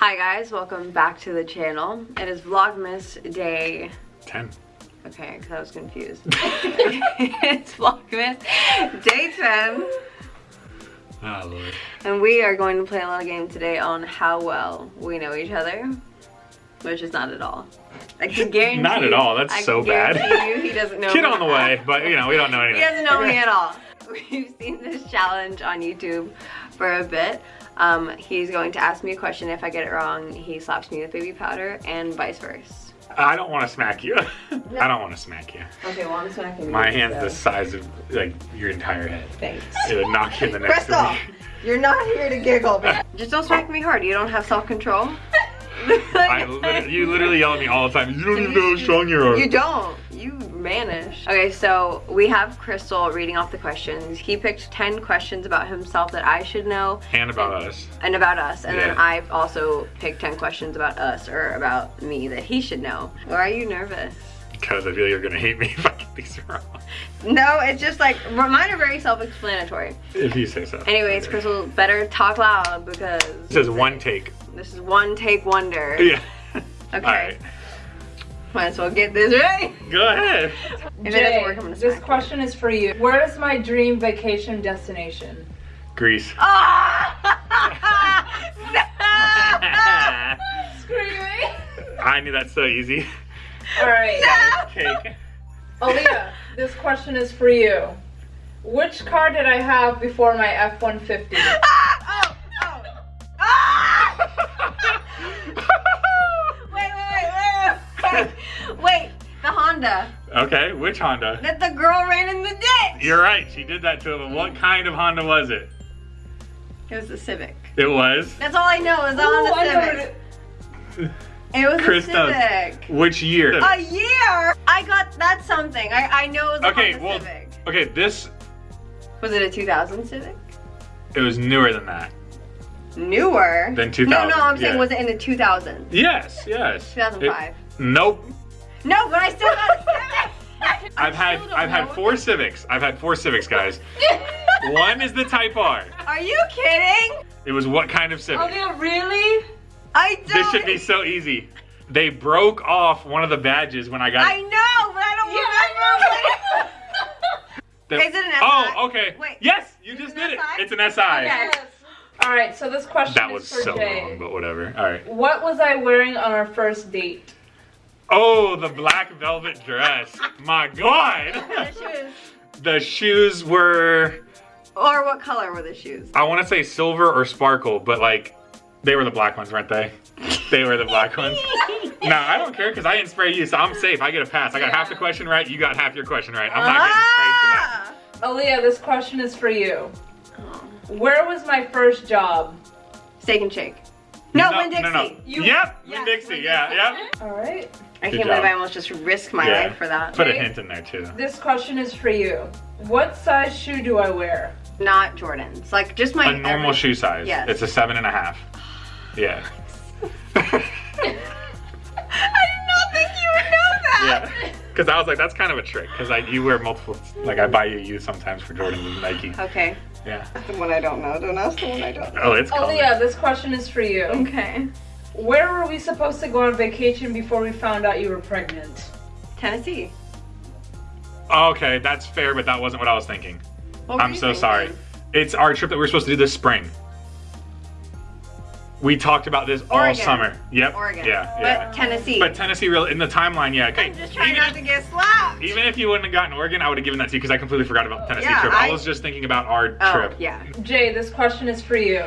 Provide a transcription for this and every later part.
Hi guys, welcome back to the channel. It is Vlogmas day 10. Okay, because I was confused. it's Vlogmas day 10. Oh, Lord. And we are going to play a little game today on how well we know each other. Which is not at all. I can guarantee Not at all, that's so bad. You, he doesn't know on the way, but you know, we don't know anything. He doesn't know me at all. We've seen this challenge on YouTube for a bit. Um, he's going to ask me a question. If I get it wrong, he slaps me with baby powder and vice versa. I don't want to smack you. I don't want to smack you. Okay, well I'm smacking My hand's the size of like your entire head. Thanks. It would knock you in the next Crystal, week. you're not here to giggle. Man. Just don't smack me hard. You don't have self-control. I lit- you literally yell at me all the time. You don't even know how strong you are. You don't. You vanish. Okay, so we have Crystal reading off the questions. He picked 10 questions about himself that I should know. And about us. And about us. And then I've also picked 10 questions about us or about me that he should know. Why are you nervous? Because I feel you're gonna hate me if I get these wrong. No, it's just like, mine are very self-explanatory. If you say so. Anyways, Okay. Crystal, better talk loud because This is one take. this is one take wonder. Yeah. Okay. Alright. Might as well get this right. Go ahead. If it work, this smack question is for you. Where is my dream vacation destination? Greece. Ah! Screaming. I knew that's so easy. All right, Cake. Aaliyah, this question is for you. Which car did I have before my F-150? Honda Okay, which Honda? that the girl ran in the ditch. You're right, she did that to him. What mm-hmm. kind of Honda was it? It was a Civic. It was. That's all I know is the Ooh, Honda I Civic. it- It was Chris a knows. Civic. Which year? A year? I got that's something. I, I know it was a Okay, Honda well, Civic. okay, this, Was it a 2000 Civic? it was newer than that. Newer. Than No, 2000, no, I'm saying yeah. was it in the 2000s? Yes, yes. 2005. It- nope. No, but I still got a Civic. I've had I've had know. four Civics. I've had four Civics, guys. One is the Type R. Are you kidding? It was what kind of Civic? Aaliyah, really? I don't. This should be so easy. They broke off one of the badges when I got I know, but I don't remember. the- Is it an SI? Oh, okay. Wait. Yes, you just it an did it. It's an SI. Okay. Yes. All right, so this question That is was for so Jay. wrong, but whatever. All right. What was I wearing on our first date? Oh, the black velvet dress. My God. The shoes. The shoes were, Or what color were the shoes? I want to say silver or sparkle, but like, they were the black ones, weren't they? They were the black ones. No, I don't care because I didn't spray you, so I'm safe. I get a pass. I got half the question right. You got half your question right. I'm not getting sprayed for that. Ah! Aaliyah, this question is for you. Where was my first job? Steak and shake. No, Winn Dixie. No, no. You- yep, Yeah, Winn Dixie. Winn Yeah, yep. All right. I Good can't believe. I almost just risked my Yeah. life for that. Put a Okay. hint in there too. This question is for you. What size shoe do I wear? Not Jordans. Like just my A normal every- shoe size. Yes. It's a seven and a half. Yeah. I did not think you would know that. yeah. Because I was like, that's kind of a trick. Because I you wear multiple. Like I buy you you sometimes for Jordans and Nike. Okay. Yeah. The one I don't know. Don't ask the one I don't know. Oh, it's Oh yeah. this question is for you. Okay. Where were we supposed to go on vacation before we found out you were pregnant? Tennessee. Oh, okay, that's fair, but that wasn't what I was thinking. What I'm so thinking? sorry. It's our trip that we were supposed to do this spring. We talked about this all Oregon. summer. Yep. Oregon. Yeah, But yeah. Tennessee. But Tennessee, real in the timeline, yeah. Okay. I'm just trying even, not to get slapped. even if you wouldn't have gotten Oregon, I would have given that to you because I completely forgot about the Tennessee Yeah, trip. I, I- was just thinking about our oh, trip. yeah. Jay, this question is for you.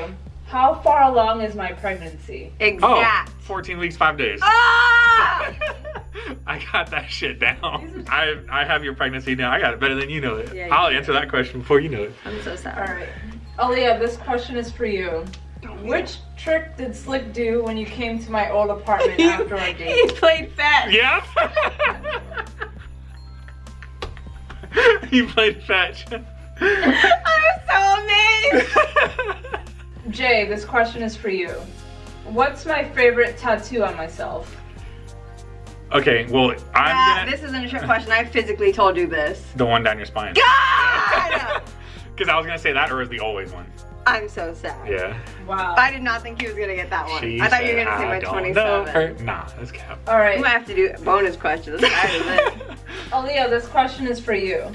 How far along is my pregnancy? Oh, Exact. 14 weeks, five days. Ah! I got that shit down. I I have your pregnancy now. I got it better than you know it. Yeah, you I'll do. answer that question before you know it. I'm so All sorry. right. Aaliyah, this question is for you. Which trick did Slick do when you came to my old apartment after our date? he played fetch. Yeah. he played fetch. I was so amazed. Jay, this question is for you. What's my favorite tattoo on myself? okay, well, I'm Yeah, gonna this isn't a trick question. I physically told you this. the one down your spine. God! Because I was gonna say that, or is the always one? I'm so sad. Yeah. Wow. I did not think he was gonna get that one. She I thought you were gonna say "I my don't 27. know. Nah, that's cap. All right. We might have to do bonus questions. I'm tired of it. Aaliyah, this question is for you.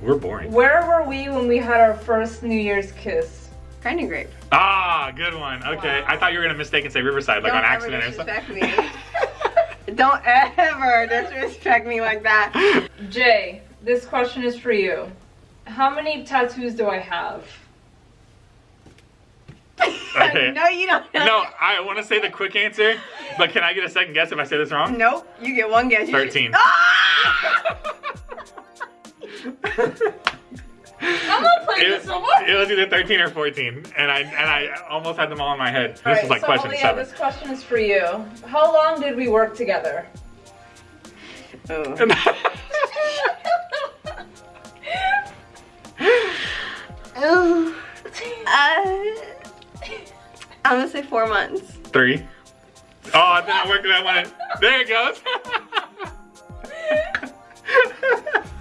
We're boring. Where were we when we had our first New Year's kiss? Grinding grape. Ah, good one. Okay, Wow. I thought you were gonna mistake and say Riverside, like Don't on accident or something. disrespect me. Don't ever disrespect me like that. Jay, this question is for you. How many tattoos do I have? Okay. no, you don't. No, I want to say the quick answer, but can I get a second guess if I say this wrong? Nope. You get one guess. 13. I'm not playing It, this no more. it was either 13 or 14, and I and I almost had them all in my head. This All is like so question Aaliyah, seven. this question is for you. How long did we work together? Oh. Oh. Uh, I'm gonna say four months. Three. Oh, it didn't work that one. There it goes.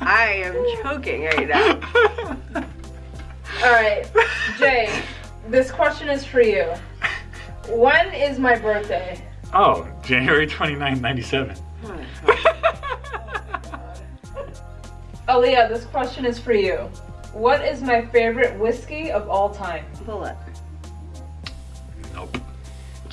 I am choking right now. All right, Jay, this question is for you. When is my birthday? oh, January 29, 97. Aaliyah, this question is for you. What is my favorite whiskey of all time? Bulleit. nope.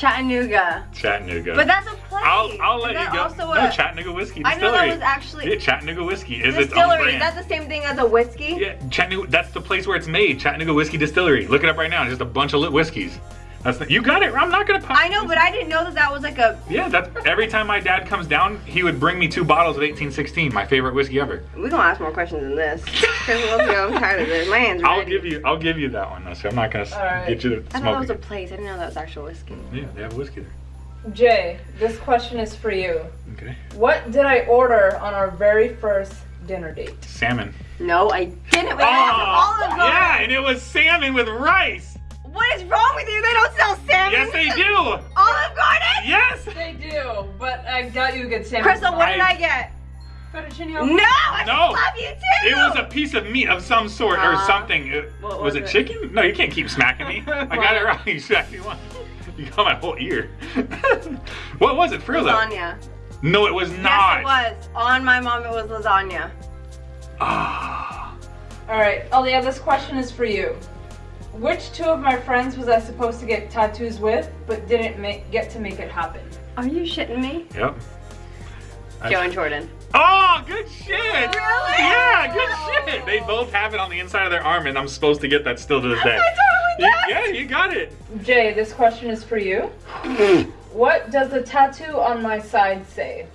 Chattanooga. Chattanooga. But that's a place. I'll, I'll let you go. Also no, a Chattanooga whiskey distillery. I know that was actually yeah, Chattanooga whiskey is its own distillery. brand. Is that the same thing as a whiskey? Yeah, Chattanooga. That's the place where it's made. Chattanooga Whiskey Distillery. Look it up right now. It's just a bunch of lit whiskeys. That's the, you got it. I'm not gonna pop. I know, but I didn't know that that was like a. Yeah, that's every time my dad comes down, he would bring me two bottles of 1816, my favorite whiskey ever. We gonna ask more questions than this. Because. I'm tired of this. My hands. I'll give you, I'll give you that one. So I'm not gonna s- All right. get you to I thought that smoke was a place. I didn't know that was actual whiskey. Yeah, they have whiskey there. Jay, this question is for you. Okay. What did I order on our very first dinner date? Salmon. No, I didn't. We have Olive Garden. Oh, yeah, and it was salmon with rice. What is wrong with you? They don't sell salmon. Yes, they do. Olive Garden. Yes. They do, but I got you a good salmon. Crystal, what did I- I get? Fettuccine No, I No. love you too. It was a piece of meat of some sort or Uh, something. It- was, was it, it? chicken? No, you can't keep smacking me. I got it right You smacked me once. You got my whole ear. what was it for real though? lasagna. No, it was not. Yes, it was. On my mom, it was lasagna. Ah. All right, Aaliyah, this question is for you. Which two of my friends was I supposed to get tattoos with, but didn't make, get to make it happen? Are you shitting me? Yep. Joe and Jordan. Oh, good shit! Really? Yeah, good shit. They both have it on the inside of their arm, and I'm supposed to get that still to this day. I totally You- guessed. yeah, you got it. Jay, this question is for you. What does the tattoo on my side say?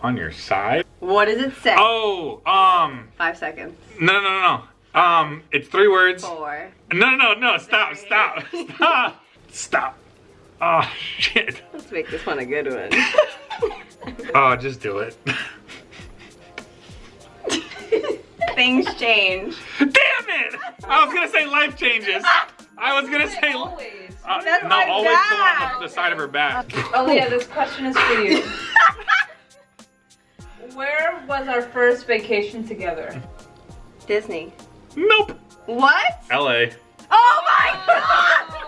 On your side? What does it say? Oh, um, Five seconds. no, no, no, no. Um, it's three words. Four. No, no, no, stop, Three. stop, stop, stop. Oh, shit. Let's make this one a good one. Oh, just do it. Things change. Damn it! I was gonna say life changes. I was gonna say. Always. Uh, That's no, my always the one on the side of her back. Aaliyah, this question is for you. Where was our first vacation together? Disney. Nope. What? L.A. Oh my god!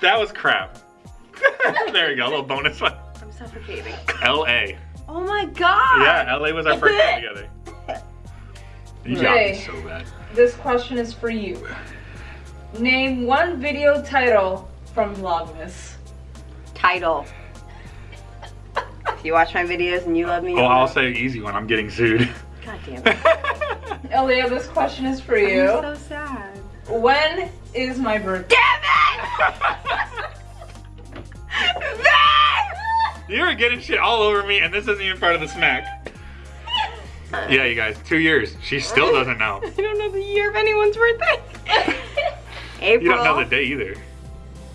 That was crap. there you go, a little bonus one. I'm suffocating. L.A. Oh my god! Yeah, L.A. was our first time together. You got me so bad. This question is for you. Name one video title from Vlogmas. Title. If you watch my videos and you love me, Well, you'll I'll say easy one. I'm getting sued. God damn it. Aaliyah, this question is for you. I'm so sad. When is my birthday? Damn it! Ben! you were getting shit all over me, and this isn't even part of the smack. Yeah, you guys, two years. She still doesn't know. I don't know the year of anyone's birthday. April. You don't know the day either.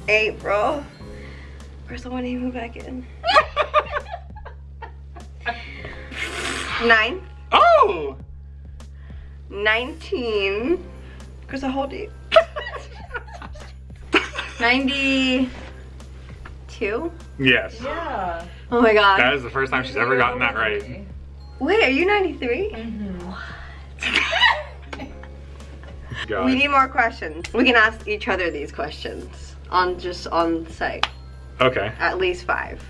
April. Crystal, when do you move back in? Nine. Oh! 19. Crystal, how old are you? 92? yes. Yeah. Oh my god. That is the first time she's ever gotten that right. Wait, are you 93? Mm-hmm. God. We need more questions. We can ask each other these questions on just on site. Okay. At least five.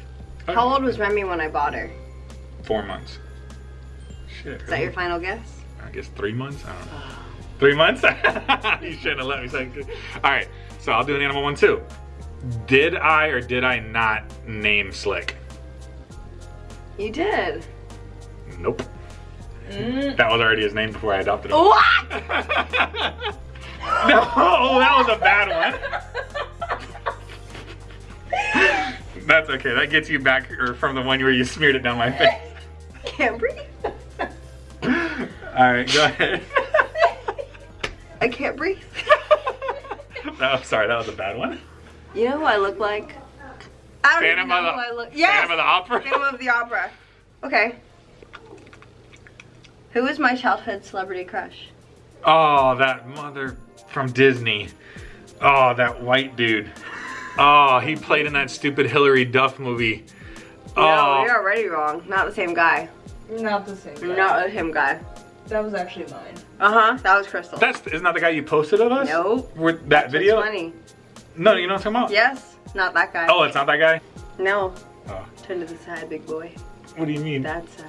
Okay. How old was Remy when I bought her? Four months. Shit. Is that your final guess? I guess three months. I don't know. Three months? you shouldn't have let me say. All right. So I'll do an animal one too. Did I or did I not name Slick? You did. Nope. Mm. That was already his name before I adopted him. What? no, that was a bad one. That's okay. That gets you back or from the one where you smeared it down my face. Can't breathe. All right, go ahead. I can't breathe. no, sorry, that was a bad one. You know who I look like? I don't even Phantom know of the, who I look. Yes. Phantom of the Opera. Phantom of the Opera. Okay. Who is my childhood celebrity crush? Oh, that mother from Disney. Oh, that white dude. Oh, he played in that stupid Hilary Duff movie. No, Oh, you're already wrong. Not the same guy. Not the same. guy. Not the same guy. That was actually mine. Uh huh. That was Crystal. that's isn't that the guy you posted of us? Nope. With that video? That's funny. No, you know what I'm talking about? Yes. Not that guy. Oh, it's not that guy? No. Oh. Turn to the side, big boy. What do you mean? That side.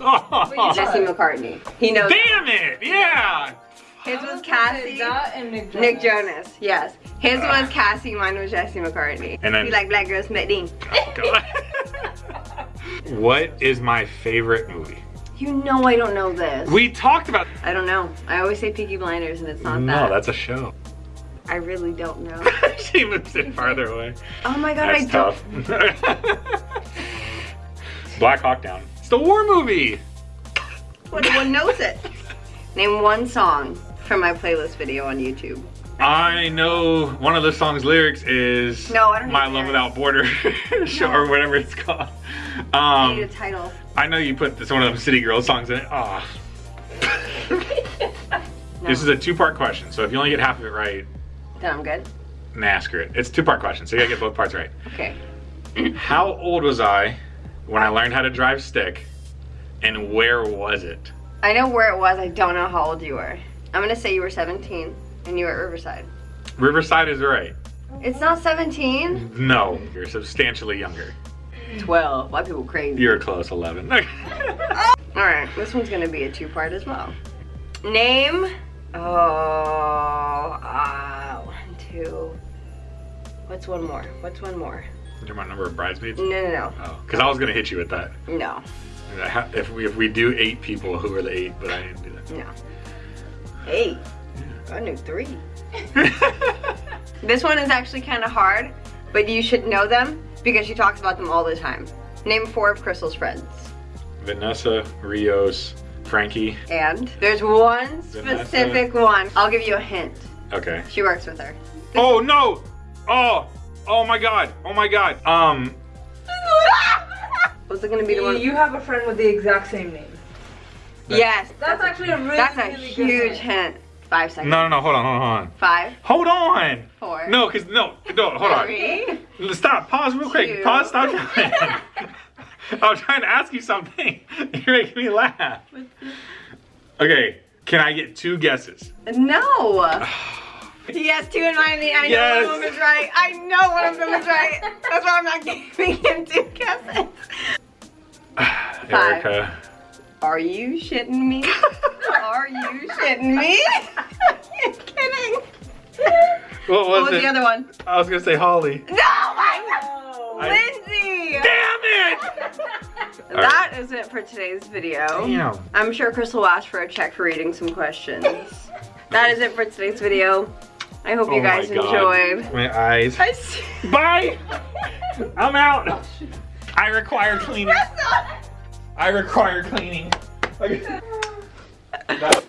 Oh. Jesse McCartney. He knows. Damn it! Yeah! His was Cassie. And Nick Jonas. Nick Jonas. Yes. His Ah. was Cassie. Mine was Jesse McCartney. And then- You like black girls, Medine. Oh, God. what is my favorite movie? You know I don't know this. We talked about. I don't know. I always say Peaky Blinders and it's not no, that. No, that's a show. I really don't know. she moves it farther away. Oh my god, That's I don't. tough. Black Hawk Down. It's the war movie. Everyone knows it. Name one song from my playlist video on YouTube. I know one of the song's lyrics is No, I don't My Love. Without Border show No. or whatever it's called. I need a Um, title. I know you put this one of them City Girls songs in it. Ah. No. This is a two-part question, so if you only get half of it right, Then I'm good. ask it. It's a two-part question, so you gotta get both parts right. Okay. How old was I when I learned how to drive stick, and where was it? I know where it was. I don't know how old you were. I'm gonna say you were 17 and you were at Riverside. Riverside is right. It's not 17. No, you're substantially younger. 12. Why people crazy? You're close, 11. All right, this one's gonna be a two-part as well. Name. Oh, ah, one, two. What's one more? What's one more? You're my number of bridesmaids? No, no, no, Oh, because I was gonna hit you with that. no, If we if we do eight people, who are the eight? But I didn't do that. no. Eight. I knew three. This one is actually kind of hard, but you should know them because she talks about them all the time. Name four of Crystal's friends. Vanessa, Rios, Frankie. And there's one Vanessa. specific one. I'll give you a hint. Okay. She works with her. Oh no! Oh! Oh my god! Oh my god! Um. Was it gonna be the one? You have a friend with the exact same name. yes. That's actually a really, That's a really good huge hint. Five seconds. No, no, no! Hold on, hold on, hold on. Five, Hold on! four, No, cause no, no, hold on. three. Stop. Pause real quick. Two. Pause. Stop. I was trying to ask you something. You're making me laugh. Okay. Can I get two guesses? No. He has two in mind. I know Yes. one of them is right. I know one of them is right. That's why I'm not giving him two guesses. Erica. Are you shitting me? Are you shitting me? You're kidding. What was, What was it? the other one? I was gonna say Holly. No, I Oh. I- Lindsay. Damn it! That is it for today's video. Damn. I'm sure Chris will ask for a check for reading some questions. that is it for today's video. I hope you Oh my guys God. enjoyed. My eyes. I s- Bye. I'm out. I require cleaning. I require cleaning. That-